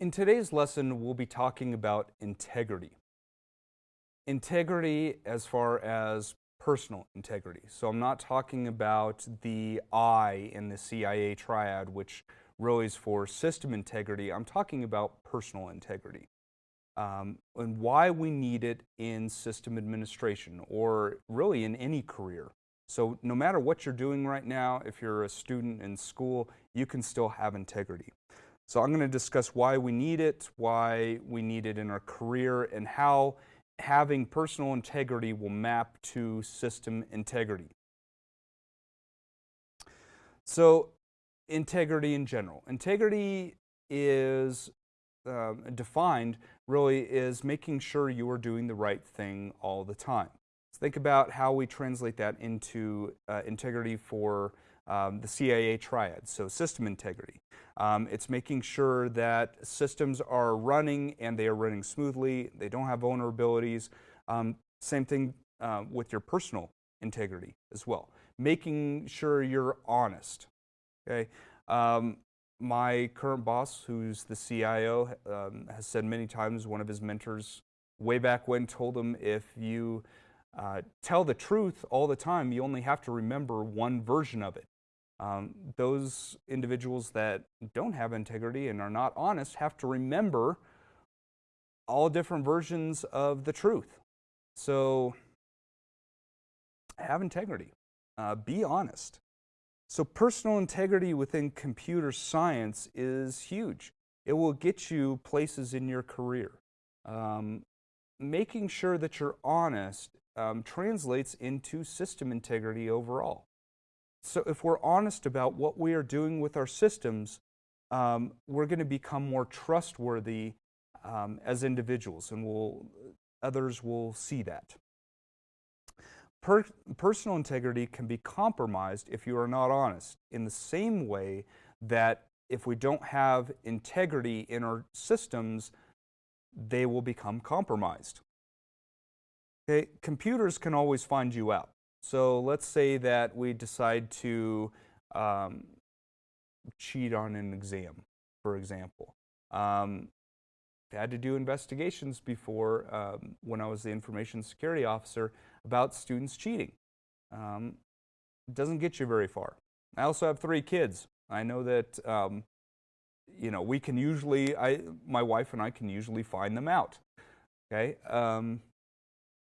In today's lesson, we'll be talking about integrity. Integrity as far as personal integrity. So I'm not talking about the I in the CIA triad, which really is for system integrity. I'm talking about personal integrity um, and why we need it in system administration or really in any career. So no matter what you're doing right now, if you're a student in school, you can still have integrity. So I'm going to discuss why we need it, why we need it in our career, and how having personal integrity will map to system integrity. So integrity in general. Integrity is uh, defined really is making sure you are doing the right thing all the time. So think about how we translate that into uh, integrity for um, the CIA triad, so system integrity. Um, it's making sure that systems are running and they are running smoothly, they don't have vulnerabilities. Um, same thing uh, with your personal integrity as well. Making sure you're honest. Okay. Um, my current boss, who's the CIO, um, has said many times one of his mentors way back when told him if you uh, tell the truth all the time, you only have to remember one version of it. Um, those individuals that don't have integrity and are not honest have to remember all different versions of the truth. So have integrity. Uh, be honest. So personal integrity within computer science is huge. It will get you places in your career. Um, making sure that you're honest um, translates into system integrity overall. So if we're honest about what we are doing with our systems, um, we're going to become more trustworthy um, as individuals, and we'll, others will see that. Per personal integrity can be compromised if you are not honest, in the same way that if we don't have integrity in our systems, they will become compromised. Okay, computers can always find you out. So let's say that we decide to um, cheat on an exam, for example. Um, I had to do investigations before um, when I was the information security officer about students cheating. Um, doesn't get you very far. I also have three kids. I know that um, you know we can usually, I, my wife and I can usually find them out. Okay, um,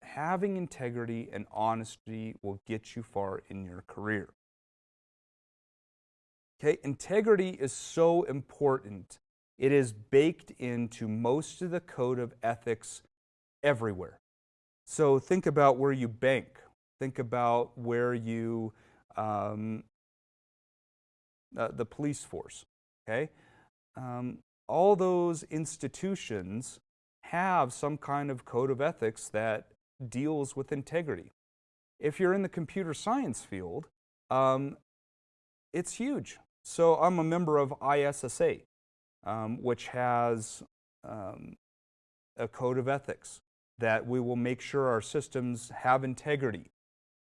having integrity and honesty will get you far in your career. Okay, integrity is so important. It is baked into most of the code of ethics everywhere. So think about where you bank. Think about where you, um, uh, the police force, okay? Um, all those institutions have some kind of code of ethics that deals with integrity. If you're in the computer science field, um, it's huge. So I'm a member of ISSA, um, which has um, a code of ethics that we will make sure our systems have integrity.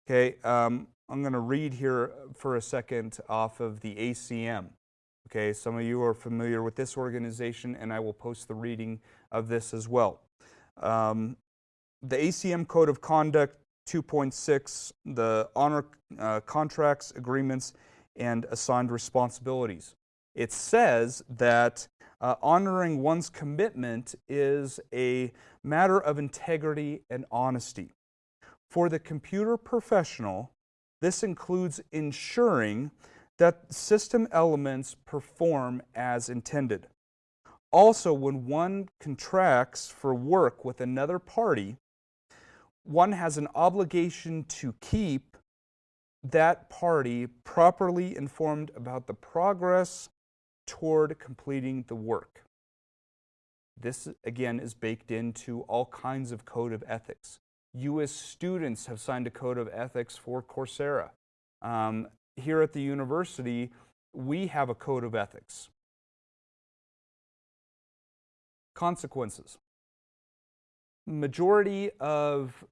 Okay, um, I'm going to read here for a second off of the ACM. Okay, some of you are familiar with this organization, and I will post the reading of this as well. Um, the ACM Code of Conduct 2.6, the honor uh, contracts, agreements, and assigned responsibilities. It says that uh, honoring one's commitment is a matter of integrity and honesty. For the computer professional, this includes ensuring that system elements perform as intended. Also, when one contracts for work with another party, one has an obligation to keep that party properly informed about the progress toward completing the work. This, again, is baked into all kinds of code of ethics. You as students have signed a code of ethics for Coursera. Um, here at the university, we have a code of ethics. Consequences. Majority of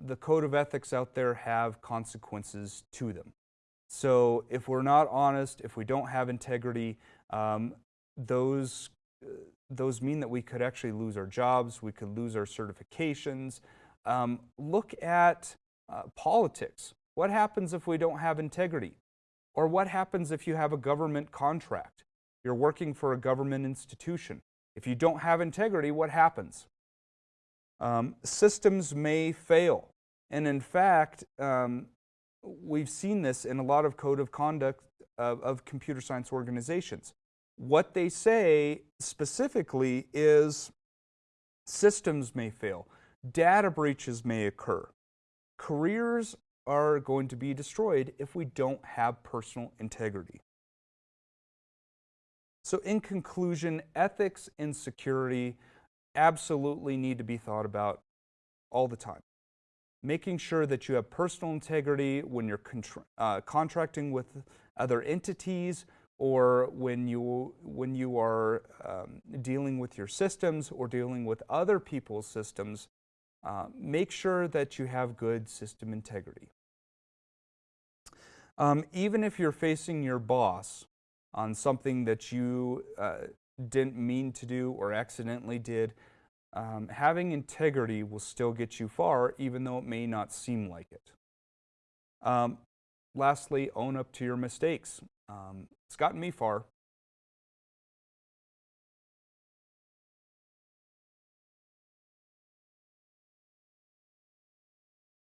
the code of ethics out there have consequences to them. So if we're not honest, if we don't have integrity, um, those uh, those mean that we could actually lose our jobs, we could lose our certifications. Um, look at uh, politics. What happens if we don't have integrity? Or what happens if you have a government contract? You're working for a government institution. If you don't have integrity, what happens? Um, systems may fail. And in fact, um, we've seen this in a lot of code of conduct of, of computer science organizations. What they say specifically is systems may fail, data breaches may occur, careers are going to be destroyed if we don't have personal integrity. So in conclusion, ethics and security absolutely need to be thought about all the time. Making sure that you have personal integrity when you're uh, contracting with other entities or when you, when you are um, dealing with your systems or dealing with other people's systems, uh, make sure that you have good system integrity. Um, even if you're facing your boss on something that you uh, didn't mean to do or accidentally did, um, having integrity will still get you far, even though it may not seem like it. Um, lastly, own up to your mistakes. Um, it's gotten me far.